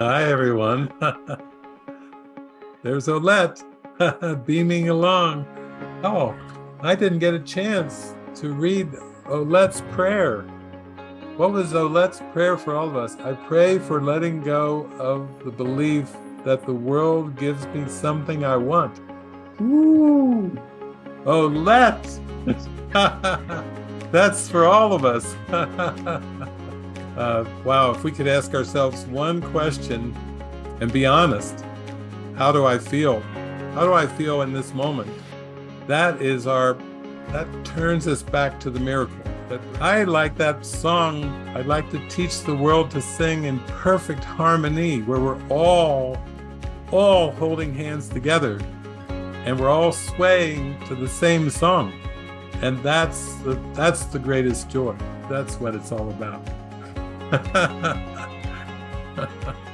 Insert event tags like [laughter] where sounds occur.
Hi, everyone. [laughs] There's Olette [laughs] beaming along. Oh, I didn't get a chance to read Olette's prayer. What was Olette's prayer for all of us? I pray for letting go of the belief that the world gives me something I want. Ooh, Olette! [laughs] That's for all of us. Uh, wow, if we could ask ourselves one question and be honest how do I feel? How do I feel in this moment? That is our, that turns us back to the miracle. That I like that song. I'd like to teach the world to sing in perfect harmony where we're all, all holding hands together and we're all swaying to the same song. And that's the, that's the greatest joy. That's what it's all about. Ha ha ha.